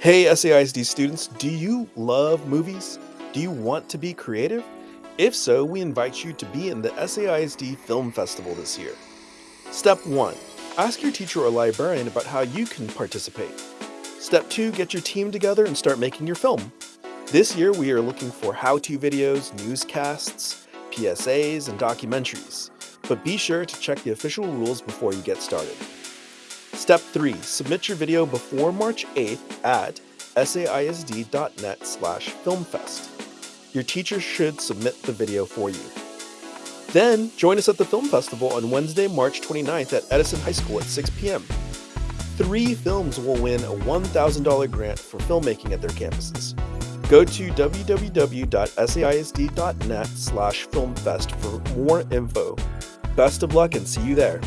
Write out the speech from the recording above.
Hey SAISD students, do you love movies? Do you want to be creative? If so, we invite you to be in the SAISD Film Festival this year. Step 1. Ask your teacher or librarian about how you can participate. Step 2. Get your team together and start making your film. This year we are looking for how-to videos, newscasts, PSAs, and documentaries. But be sure to check the official rules before you get started. Step 3. Submit your video before March 8th at saisd.net slash filmfest. Your teacher should submit the video for you. Then, join us at the Film Festival on Wednesday, March 29th at Edison High School at 6 p.m. Three films will win a $1,000 grant for filmmaking at their campuses. Go to www.saisd.net slash filmfest for more info. Best of luck and see you there.